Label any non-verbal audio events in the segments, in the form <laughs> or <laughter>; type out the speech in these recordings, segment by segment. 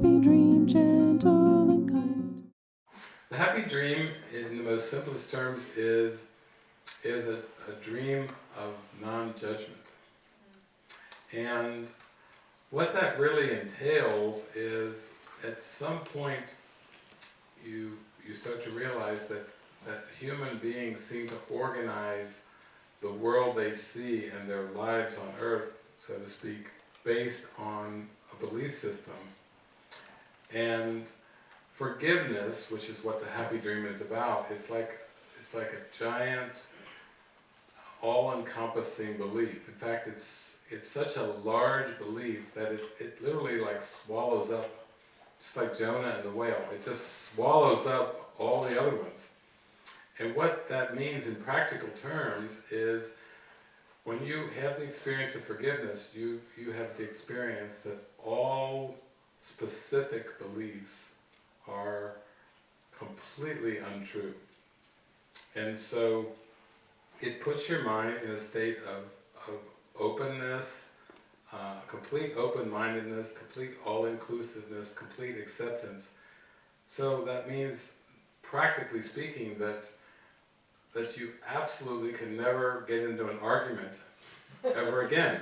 happy dream, gentle and kind. The happy dream, in the most simplest terms, is is a, a dream of non-judgment. And what that really entails is, at some point, you you start to realize that that human beings seem to organize the world they see and their lives on earth, so to speak, based on a belief system. And forgiveness, which is what the happy dream is about, is like, it's like a giant, all-encompassing belief. In fact, it's, it's such a large belief that it, it literally like swallows up, just like Jonah and the whale, it just swallows up all the other ones. And what that means in practical terms is when you have the experience of forgiveness, you, you have the experience that all specific beliefs are completely untrue. And so it puts your mind in a state of, of openness, uh, complete open-mindedness, complete all-inclusiveness, complete acceptance. So that means, practically speaking, that that you absolutely can never get into an argument ever again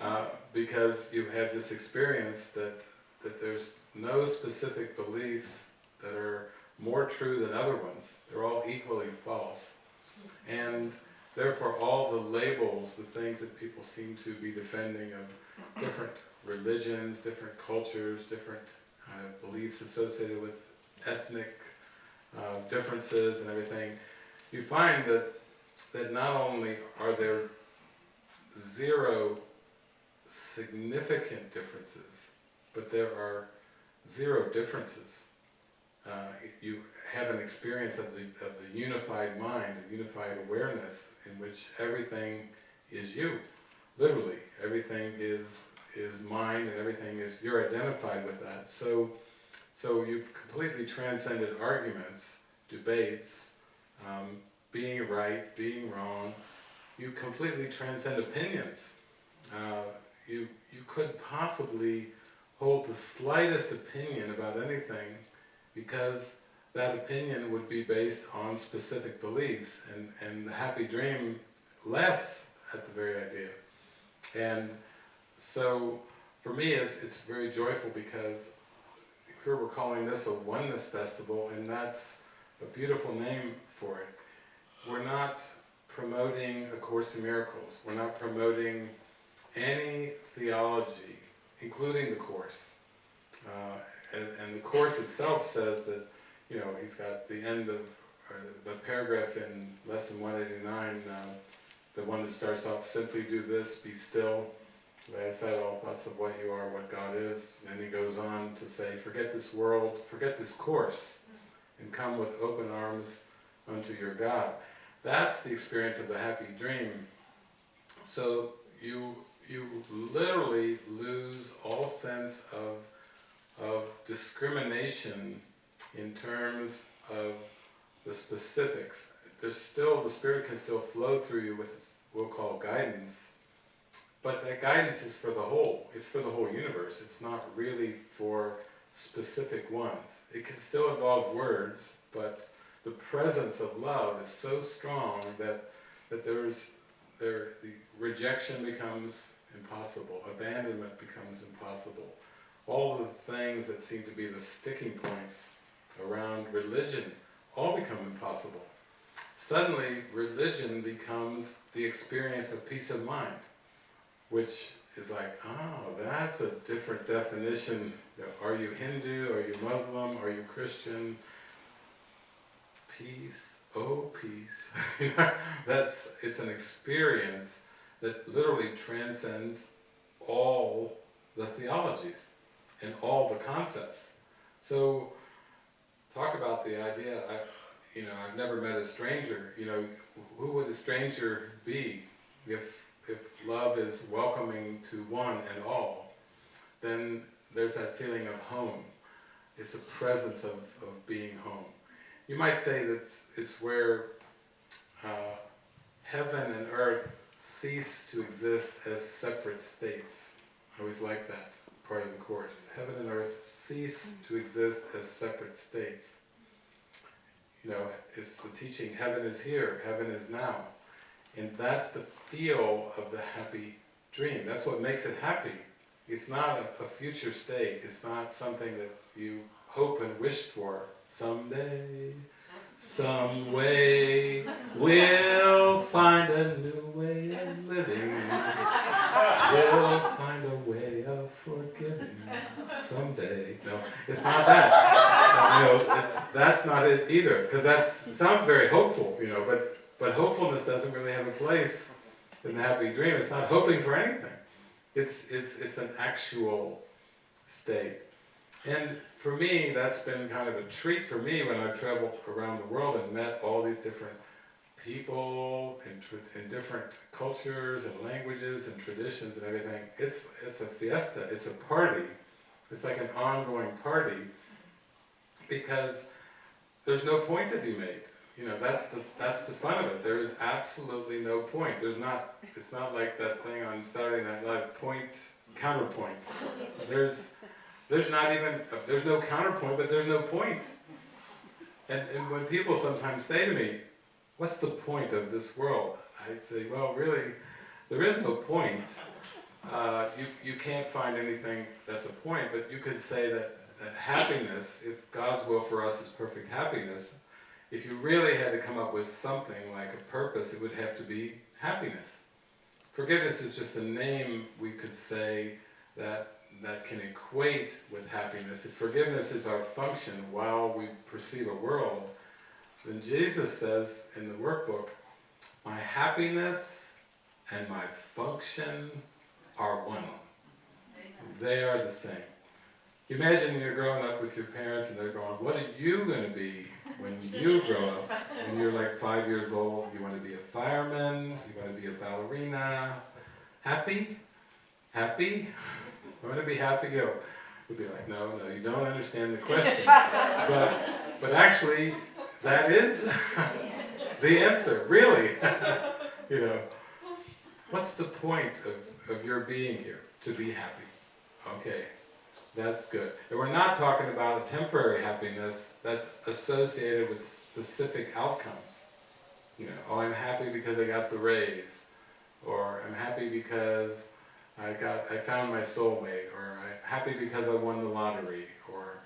uh, because you have had this experience that, that there's no specific beliefs that are more true than other ones. They're all equally false. And therefore all the labels, the things that people seem to be defending of different religions, different cultures, different kind of beliefs associated with ethnic uh, differences and everything, you find that, that not only are there zero significant differences, but there are zero differences. Uh, you have an experience of the, of the unified mind, a unified awareness in which everything is you, literally. Everything is, is mine and everything is, you're identified with that. So, so you've completely transcended arguments, debates, um, being right, being wrong, you completely transcend opinions. Uh, you, you couldn't possibly hold the slightest opinion about anything because that opinion would be based on specific beliefs and, and the happy dream laughs at the very idea. And so for me it's, it's very joyful because here we're calling this a oneness festival and that's a beautiful name for it. We're not promoting A Course in Miracles. We're not promoting any theology, including the Course. Uh, and, and, the Course itself says that, you know, he's got the end of, the paragraph in Lesson 189, uh, the one that starts off, simply do this, be still, lay aside all thoughts of what you are, what God is. And he goes on to say, forget this world, forget this course, and come with open arms unto your God. That's the experience of the happy dream. So you, you literally lose all sense of, of discrimination in terms of the specifics. There's still, the Spirit can still flow through you with what we'll call guidance, but that guidance is for the whole. It's for the whole universe. It's not really for specific ones. It can still involve words, but the presence of love is so strong that, that there's, there, the rejection becomes impossible, abandonment becomes impossible. All the things that seem to be the sticking points around religion all become impossible. Suddenly, religion becomes the experience of peace of mind, which is like, oh, that's a different definition. Are you Hindu? Are you Muslim? Are you Christian? peace, oh peace. <laughs> That's, it's an experience that literally transcends all the theologies and all the concepts. So, talk about the idea, I, you know, I've never met a stranger, you know, who would a stranger be if, if love is welcoming to one and all, then there's that feeling of home. It's a presence of, of being home you might say that it's, it's where uh, heaven and earth cease to exist as separate states. I always like that part of the Course. Heaven and earth cease mm. to exist as separate states. You know, it's the teaching, heaven is here, heaven is now. And that's the feel of the happy dream. That's what makes it happy. It's not a, a future state. It's not something that you hope and wish for. Someday, some way, we'll find a new way of living. We'll find a way of forgiving someday. No, it's not that. You know, it's, that's not it either. Because that sounds very hopeful, you know, but, but hopefulness doesn't really have a place in the happy dream. It's not hoping for anything. It's, it's, it's an actual state. And for me, that's been kind of a treat for me when I've traveled around the world and met all these different people in, in different cultures and languages and traditions and everything. It's, it's a fiesta, it's a party. It's like an ongoing party because there's no point to be made. You know, that's the, that's the fun of it. There is absolutely no point. There's not, it's not like that thing on Saturday Night Live, point, counterpoint. There's, there's not even, there's no counterpoint, but there's no point. And, and when people sometimes say to me, what's the point of this world? I say, well, really, there is no point. Uh, you, you can't find anything that's a point, but you could say that, that happiness, if God's will for us is perfect happiness, if you really had to come up with something like a purpose, it would have to be happiness. Forgiveness is just a name we could say that that can equate with happiness. If forgiveness is our function while we perceive a world, then Jesus says in the workbook, my happiness and my function are one. They are the same. Imagine you're growing up with your parents and they're going, what are you going to be when you grow up? When you're like five years old, you want to be a fireman, you want to be a ballerina. Happy? Happy? I want to be happy. Go. We'd be like, no, no, you don't understand the question. but, but actually, that is <laughs> the answer, really. <laughs> you know, what's the point of, of your being here? To be happy. Okay, that's good. And we're not talking about a temporary happiness that's associated with specific outcomes. You know, oh, I'm happy because I got the raise, or I'm happy because I got, I found my soulmate, or I'm happy because I won the lottery, or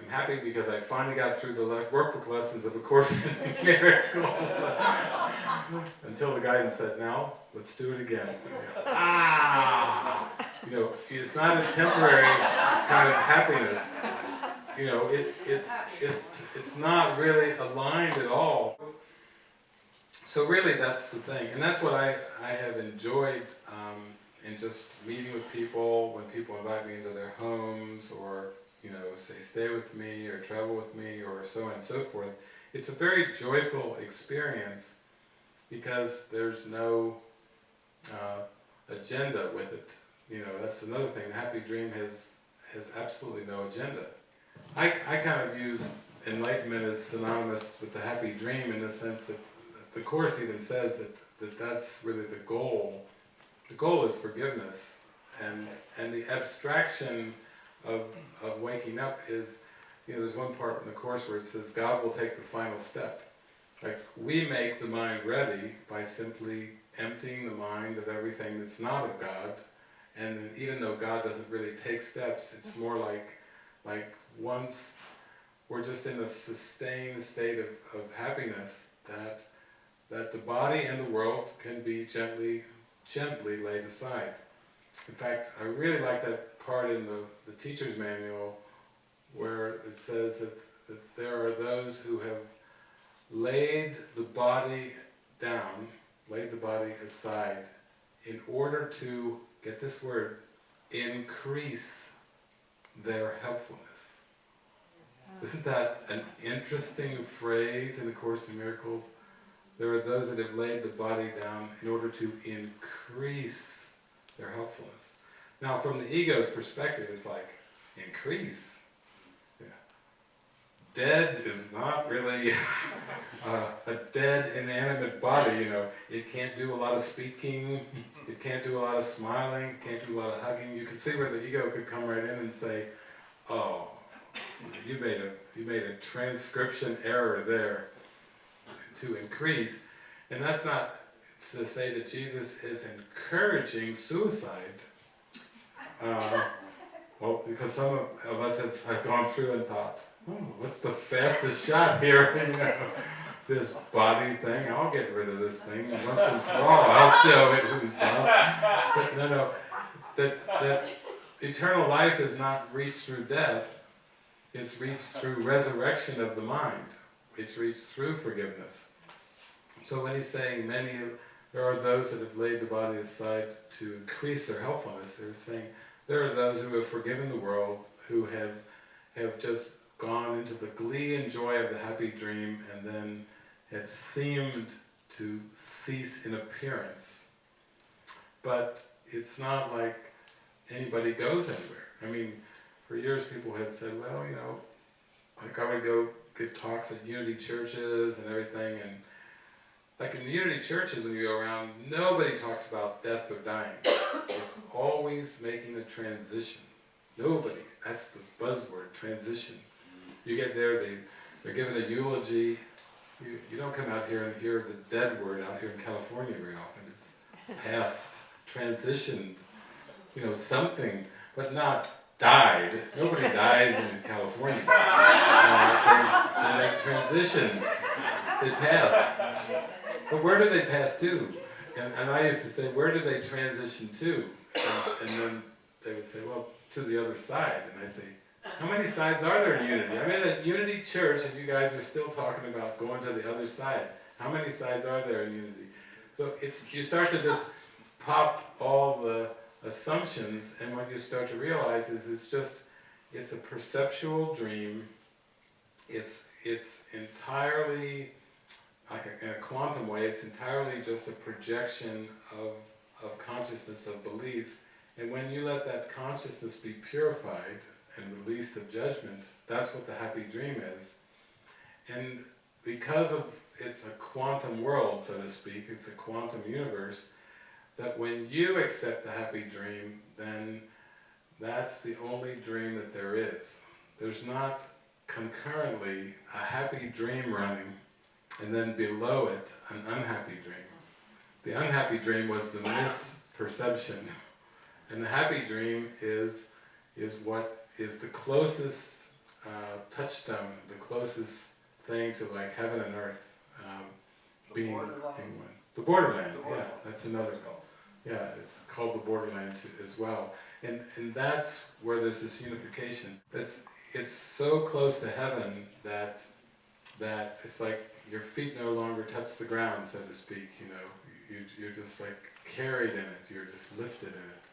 I'm happy because I finally got through the workbook lessons of A Course in <laughs> Miracles. <laughs> Until the guidance said, now, let's do it again. <laughs> ah! You know, it's not a temporary kind of happiness. You know, it, it's, it's, it's not really aligned at all. So really that's the thing. And that's what I, I have enjoyed um, in just meeting with people, when people invite me into their homes, or you know, say stay with me, or travel with me, or so on and so forth. It's a very joyful experience because there's no uh, agenda with it. You know, that's another thing. The happy dream has has absolutely no agenda. I, I kind of use enlightenment as synonymous with the happy dream in the sense that the Course even says that, that that's really the goal the goal is forgiveness, and and the abstraction of of waking up is, you know, there's one part in the course where it says God will take the final step. Like we make the mind ready by simply emptying the mind of everything that's not of God, and even though God doesn't really take steps, it's mm-hmm. more like like once we're just in a sustained state of, of happiness that that the body and the world can be gently gently laid aside. In fact, I really like that part in the, the teacher's manual where it says that, that there are those who have laid the body down, laid the body aside, in order to, get this word, increase their helpfulness. Isn't that an interesting phrase in the Course in Miracles? There are those that have laid the body down in order to increase their helpfulness. Now from the ego's perspective, it's like, increase? Yeah. Dead is not really <laughs> uh, a dead inanimate body, you know. It can't do a lot of speaking, <laughs> it can't do a lot of smiling, can't do a lot of hugging. You can see where the ego could come right in and say, oh, you made a, you made a transcription error there to increase, and that's not to say that Jesus is encouraging suicide. Uh, well, because some of, of us have, have gone through and thought, oh, what's the fastest shot here? <laughs> You know, this body thing, I'll get rid of this thing once and for all. I'll show it who's boss. But no, no, that, that eternal life is not reached through death, it's reached through resurrection of the mind. It's reached through forgiveness. So when he's saying many of, there are those that have laid the body aside to increase their helpfulness, they're saying there are those who have forgiven the world, who have, have just gone into the glee and joy of the happy dream and then have seemed to cease in appearance. But it's not like anybody goes anywhere. I mean, for years people have said, well, you know, like I would go give talks at unity churches and everything, and like in the unity churches when you go around, nobody talks about death or dying. It's always making a transition. Nobody. That's the buzzword, transition. You get there, they, they're given a eulogy. You, you don't come out here and hear the dead word out here in California very often. It's <laughs> past, transitioned, you know, something, but not died. Nobody dies in California. <laughs> Uh, they, they make transitions. They pass. But where do they pass to? And, and I used to say, where do they transition to? And, and then they would say, well, to the other side. And I'd say, how many sides are there in Unity? I'm in a Unity church and you guys are still talking about going to the other side. How many sides are there in Unity? So it's you start to just pop all the assumptions and what you start to realize is it's just, it's a perceptual dream. It's, it's entirely, like a, in a quantum way, it's entirely just a projection of, of consciousness, of belief. And when you let that consciousness be purified, and released of judgment, that's what the happy dream is. And because of it's a quantum world, so to speak, it's a quantum universe, that when you accept the happy dream, then that's the only dream that there is. There's not concurrently a happy dream running, and then below it, an unhappy dream. The unhappy dream was the misperception, and the happy dream is, is what is the closest uh, touchstone, the closest thing to like heaven and earth um, The being, borderline. The borderland, The yeah, that's another call. Yeah, it's called the borderland as well. And, and that's where there's this unification. It's, it's so close to heaven that, that it's like your feet no longer touch the ground, so to speak, you know. You, you're just like carried in it, you're just lifted in it.